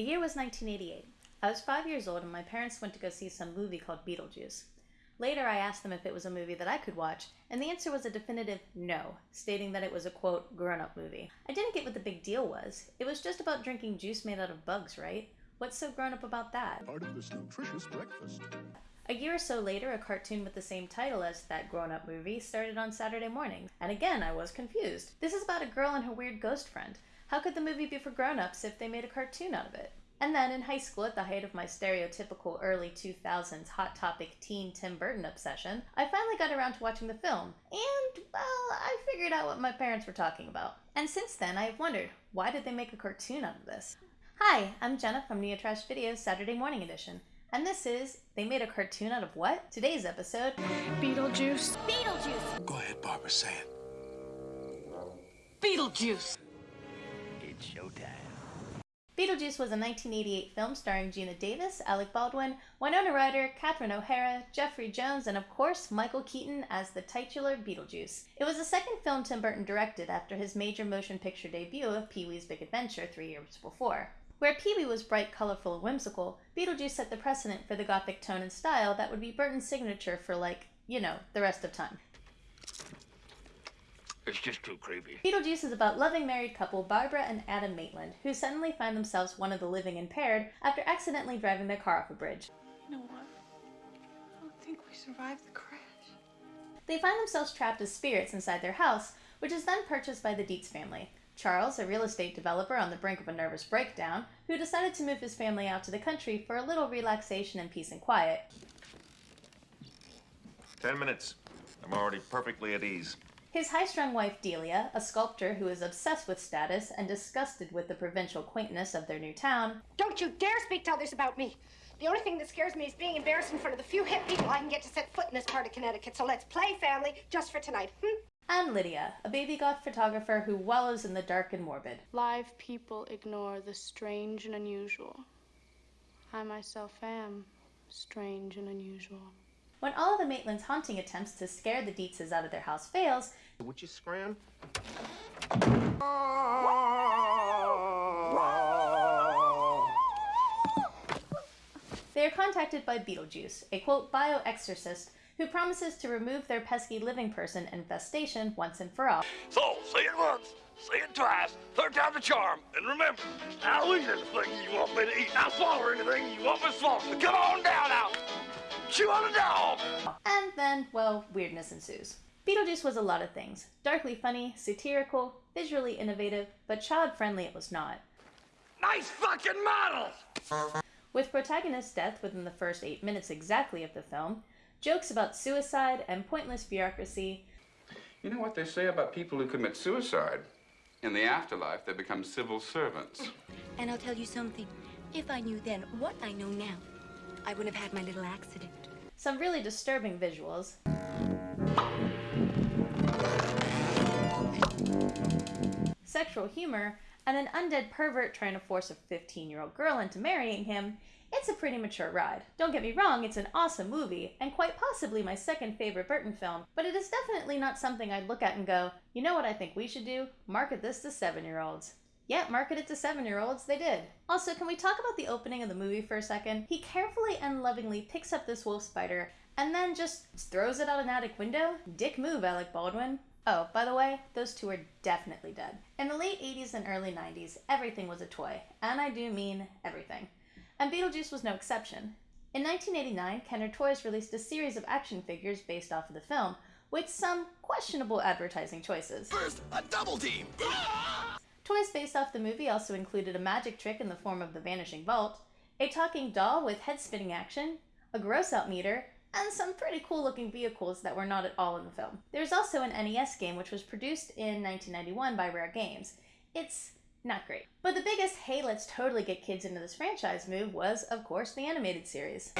The year was 1988. I was five years old and my parents went to go see some movie called Beetlejuice. Later, I asked them if it was a movie that I could watch, and the answer was a definitive no, stating that it was a quote, grown up movie. I didn't get what the big deal was. It was just about drinking juice made out of bugs, right? What's so grown up about that? Part of this nutritious breakfast. A year or so later, a cartoon with the same title as that grown up movie started on Saturday morning, and again, I was confused. This is about a girl and her weird ghost friend. How could the movie be for grown ups if they made a cartoon out of it? And then in high school, at the height of my stereotypical early 2000s Hot Topic teen Tim Burton obsession, I finally got around to watching the film. And, well, I figured out what my parents were talking about. And since then, I have wondered why did they make a cartoon out of this? Hi, I'm Jenna from Neotrash Videos Saturday Morning Edition. And this is They Made a Cartoon Out of What? Today's episode Beetlejuice. Beetlejuice! Go ahead, Barbara, say it. Beetlejuice! It's showtime. Beetlejuice was a 1988 film starring Geena Davis, Alec Baldwin, Winona Ryder, Catherine O'Hara, Jeffrey Jones, and of course Michael Keaton as the titular Beetlejuice. It was the second film Tim Burton directed after his major motion picture debut of Pee Wee's Big Adventure three years before. Where Pee Wee was bright, colorful, and whimsical, Beetlejuice set the precedent for the gothic tone and style that would be Burton's signature for, like, you know, the rest of time. It's just too creepy. Beetlejuice is about loving married couple Barbara and Adam Maitland, who suddenly find themselves one of the living impaired after accidentally driving their car off a bridge. You know what? I don't think we survived the crash. They find themselves trapped as spirits inside their house, which is then purchased by the Deetz family. Charles, a real estate developer on the brink of a nervous breakdown, who decided to move his family out to the country for a little relaxation and peace and quiet. Ten minutes. I'm already perfectly at ease. His high strung wife Delia, a sculptor who is obsessed with status and disgusted with the provincial quaintness of their new town, Don't you dare speak to others about me. The only thing that scares me is being embarrassed in front of the few hip people I can get to set foot in this part of Connecticut. So let's play family just for tonight. Hmm? and Lydia, a baby goth photographer who wallows in the dark and morbid. Live people ignore the strange and unusual. I myself am strange and unusual. When all of the Maitlands' haunting attempts to scare the Deetzes out of their house fails, Would you scram? they are contacted by Beetlejuice, a quote bioexorcist who promises to remove their pesky living person infestation once and for all. So, say it once, say it twice, third time's a charm. And remember, I'll eat anything you want me to eat. I'll swallow anything you want me to swallow. Come on down now. Chew on a dog. And then, well, weirdness ensues. Beetlejuice was a lot of things darkly funny, satirical, visually innovative, but child friendly it was not. Nice fucking models. With protagonist's death within the first eight minutes exactly of the film, jokes about suicide and pointless bureaucracy, You know what they say about people who commit suicide? In the afterlife, they become civil servants. And I'll tell you something. If I knew then what I know now, I wouldn't have had my little accident. Some really disturbing visuals, sexual humor, and an undead pervert trying to force a 15 year old girl into marrying him, it's a pretty mature ride. Don't get me wrong, it's an awesome movie, and quite possibly my second favorite Burton film, but it is definitely not something I'd look at and go, you know what I think we should do? Market this to seven year olds. Yeah, market it to seven year olds, they did. Also, can we talk about the opening of the movie for a second? He carefully and lovingly picks up this wolf spider and then just throws it out an attic window? Dick move, Alec Baldwin. Oh, by the way, those two are definitely dead. In the late 80s and early 90s, everything was a toy, and I do mean everything. And Beetlejuice was no exception. In 1989, Kenner Toys released a series of action figures based off of the film, with some questionable advertising choices. First, a double team. Toys based off the movie also included a magic trick in the form of the Vanishing Vault, a talking doll with head spinning action, a gross out meter, and some pretty cool looking vehicles that were not at all in the film. There's also an NES game which was produced in 1991 by Rare Games. It's not great. But the biggest, hey, let's totally get kids into this franchise move was, of course, the animated series.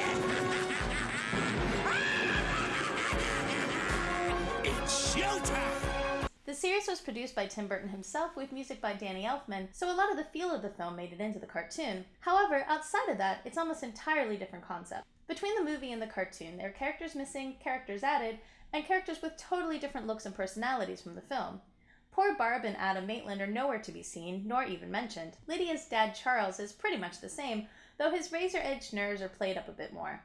Series was produced by Tim Burton himself with music by Danny Elfman, so a lot of the feel of the film made it into the cartoon. However, outside of that, it's almost entirely different concept. Between the movie and the cartoon, there are characters missing, characters added, and characters with totally different looks and personalities from the film. Poor Barb and Adam Maitland are nowhere to be seen, nor even mentioned. Lydia's dad, Charles, is pretty much the same, though his razor edged nerves are played up a bit more.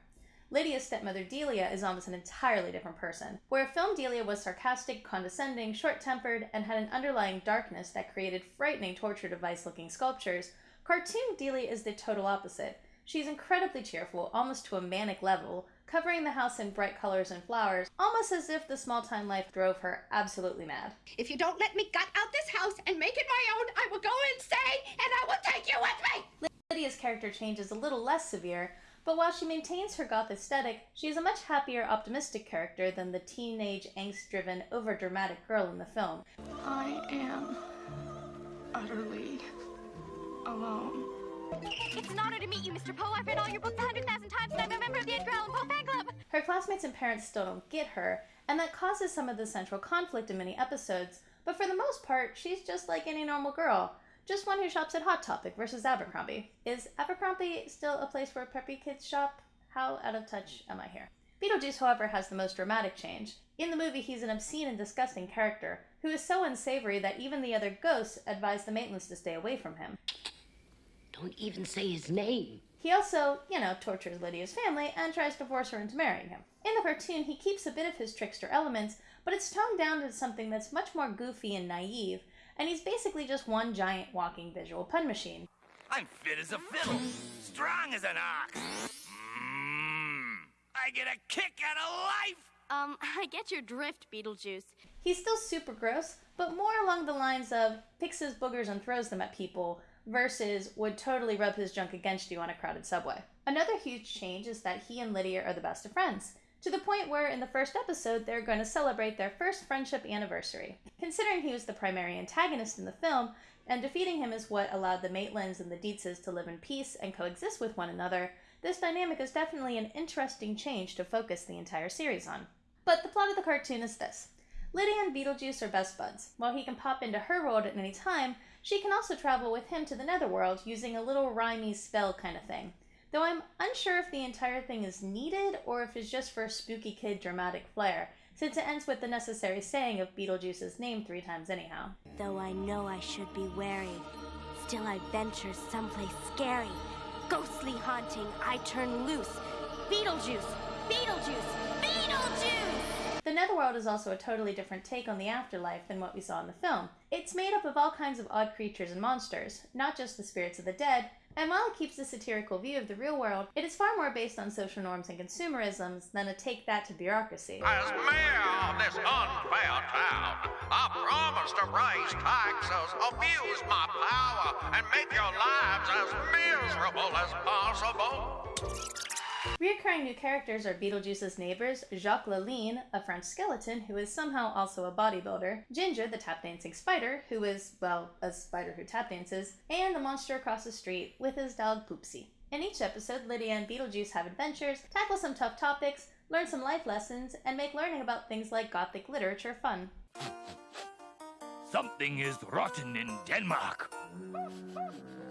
Lydia's stepmother Delia is almost an entirely different person. Where film Delia was sarcastic, condescending, short tempered, and had an underlying darkness that created frightening torture device looking sculptures, cartoon Delia is the total opposite. She's incredibly cheerful, almost to a manic level, covering the house in bright colors and flowers, almost as if the small time life drove her absolutely mad. If you don't let me gut out this house and make it my own, I will go insane and I will take you with me! Lydia's character change is a little less severe, but while she maintains her goth aesthetic, she is a much happier, optimistic character than the teenage, angst driven, overdramatic girl in the film. I am utterly alone. It's an honor to meet you, Mr. Poe. I've read all your books a hundred thousand times, and I'm a member of the Edgar Allan Poe fan club. Her classmates and parents still don't get her, and that causes some of the central conflict in many episodes, but for the most part, she's just like any normal girl. Just one who shops at Hot Topic versus Abercrombie. Is Abercrombie still a place where preppy kids shop? How out of touch am I here? Beetlejuice, however, has the most dramatic change. In the movie, he's an obscene and disgusting character who is so unsavory that even the other ghosts advise the Maitlands to stay away from him. Don't even say his name. He also, you know, tortures Lydia's family and tries to force her into marrying him. In the cartoon, he keeps a bit of his trickster elements, but it's toned down to something that's much more goofy and naive, and he's basically just one giant walking visual pun machine. I'm fit as a fiddle, strong as an ox. Mmm. I get a kick out of life. Um, I get your drift, Beetlejuice. He's still super gross, but more along the lines of picks his boogers and throws them at people versus would totally rub his junk against you on a crowded subway. Another huge change is that he and Lydia are the best of friends, to the point where in the first episode they're going to celebrate their first friendship anniversary. Considering he was the primary antagonist in the film, and defeating him is what allowed the Maitlands and the Deetzes to live in peace and coexist with one another, this dynamic is definitely an interesting change to focus the entire series on. But the plot of the cartoon is this. Lydia and Beetlejuice are best buds. While he can pop into her world at any time, she can also travel with him to the netherworld using a little rhymey spell kind of thing. Though I'm unsure if the entire thing is needed or if it's just for a spooky kid dramatic flair, since it ends with the necessary saying of Beetlejuice's name three times anyhow. Though I know I should be wary, still I venture someplace scary. Ghostly haunting, I turn loose. Beetlejuice! Beetlejuice! Beetlejuice! The Netherworld is also a totally different take on the afterlife than what we saw in the film. It's made up of all kinds of odd creatures and monsters, not just the spirits of the dead, and while it keeps a satirical view of the real world, it is far more based on social norms and consumerisms than a take that to bureaucracy. As mayor of this unfair town, I promise to raise taxes, abuse my power, and make your lives as miserable as possible. Reoccurring new characters are Beetlejuice's neighbors, Jacques LaLean, a French skeleton who is somehow also a bodybuilder, Ginger, the tap dancing spider, who is, well, a spider who tap dances, and the monster across the street with his dog Poopsie. In each episode, Lydia and Beetlejuice have adventures, tackle some tough topics, learn some life lessons, and make learning about things like Gothic literature fun. Something is rotten in Denmark.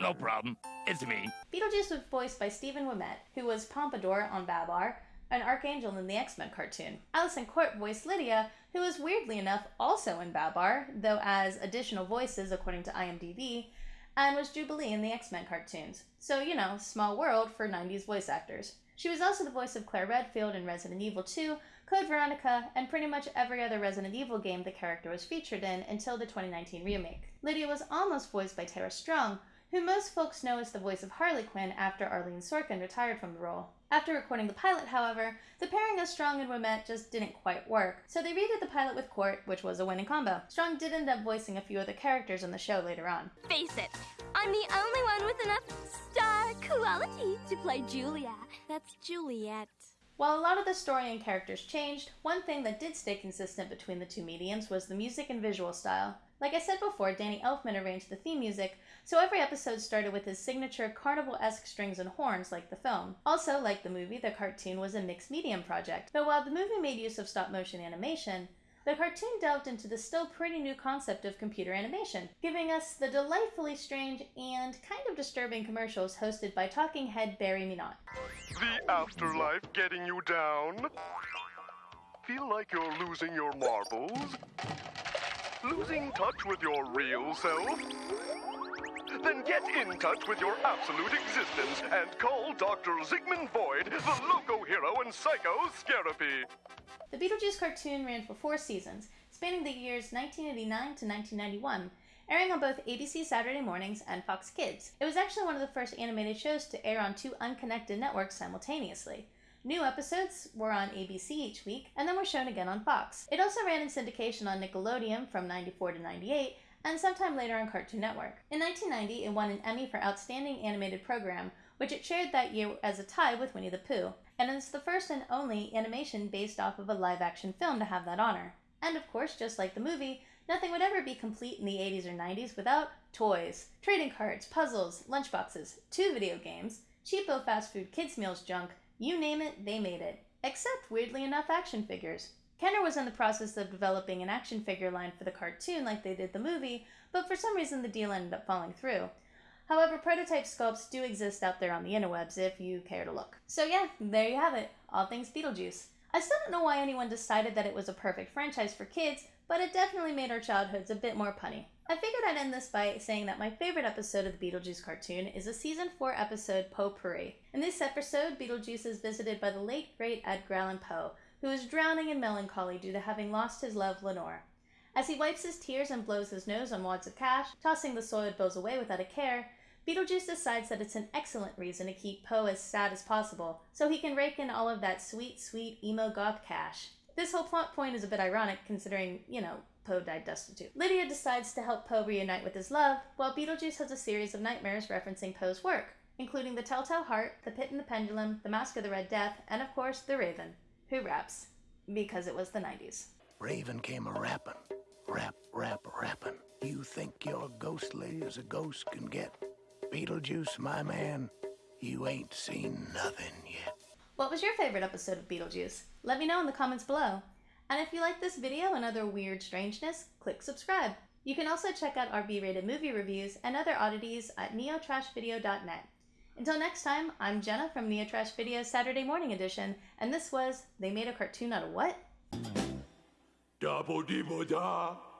No problem. It's me. Beetlejuice was voiced by Stephen Ouimette, who was Pompadour on Babar, an Archangel in the X Men cartoon. Alyson Court voiced Lydia, who was weirdly enough also in Babar, though as additional voices according to IMDb, and was Jubilee in the X Men cartoons. So, you know, small world for 90s voice actors. She was also the voice of Claire Redfield in Resident Evil 2, Code Veronica, and pretty much every other Resident Evil game the character was featured in until the 2019 remake. Lydia was almost voiced by Tara Strong, who most folks know as the voice of Harley Quinn after Arlene Sorkin retired from the role. After recording the pilot, however, the pairing of Strong and Ouimette just didn't quite work, so they redid the pilot with Court, which was a winning combo. Strong did end up voicing a few other characters in the show later on. Face it, I'm the only one with enough star quality to play Julia. That's Juliet. While a lot of the story and characters changed, one thing that did stay consistent between the two mediums was the music and visual style. Like I said before, Danny Elfman arranged the theme music, so every episode started with his signature carnival esque strings and horns, like the film. Also, like the movie, the cartoon was a mixed medium project, but while the movie made use of stop motion animation, the cartoon delved into the still pretty new concept of computer animation, giving us the delightfully strange and kind of disturbing commercials hosted by talking head Barry Minot. The afterlife getting you down? Feel like you're losing your marbles? Losing touch with your real self? Then get in touch with your absolute existence and call Dr. Zygmunt Void, the loco hero and psycho Scarapy. The Beetlejuice cartoon ran for four seasons, spanning the years 1989 to 1991, airing on both ABC Saturday mornings and Fox Kids. It was actually one of the first animated shows to air on two unconnected networks simultaneously. New episodes were on ABC each week and then were shown again on Fox. It also ran in syndication on Nickelodeon from 94 to 98 and sometime later on Cartoon Network. In 1990, it won an Emmy for Outstanding Animated Program, which it shared that year as a tie with Winnie the Pooh, and it's the first and only animation based off of a live action film to have that honor. And of course, just like the movie, nothing would ever be complete in the 80s or 90s without toys, trading cards, puzzles, lunchboxes, two video games, cheapo fast food kids' meals junk, you name it, they made it. Except, weirdly enough, action figures. Kenner was in the process of developing an action figure line for the cartoon like they did the movie, but for some reason the deal ended up falling through. However, prototype sculpts do exist out there on the interwebs if you care to look. So yeah, there you have it. All things Beetlejuice. I still don't know why anyone decided that it was a perfect franchise for kids, but it definitely made our childhoods a bit more punny. I figured I'd end this by saying that my favorite episode of the Beetlejuice cartoon is a season 4 episode Poe-Pourri. In this episode, Beetlejuice is visited by the late great Edgar Allan Poe, who is drowning in melancholy due to having lost his love Lenore. As he wipes his tears and blows his nose on wads of cash, tossing the soiled bills away without a care, Beetlejuice decides that it's an excellent reason to keep Poe as sad as possible, so he can rake in all of that sweet, sweet emo goth cash. This whole plot point is a bit ironic considering, you know, Poe died destitute. Lydia decides to help Poe reunite with his love, while Beetlejuice has a series of nightmares referencing Poe's work, including the Telltale Heart, the Pit and the Pendulum, the Mask of the Red Death, and of course, the Raven, who raps, because it was the 90s. Raven came a rapping. Rap, rap, rapping. You think you're ghostly as a ghost can get? Beetlejuice, my man, you ain't seen nothing yet. What was your favorite episode of Beetlejuice? Let me know in the comments below. And if you like this video and other weird strangeness, click subscribe. You can also check out our B-rated movie reviews and other oddities at neotrashvideo.net. Until next time, I'm Jenna from Neotrash Video's Saturday Morning Edition, and this was They Made a Cartoon Out of What? Da bo di bo da.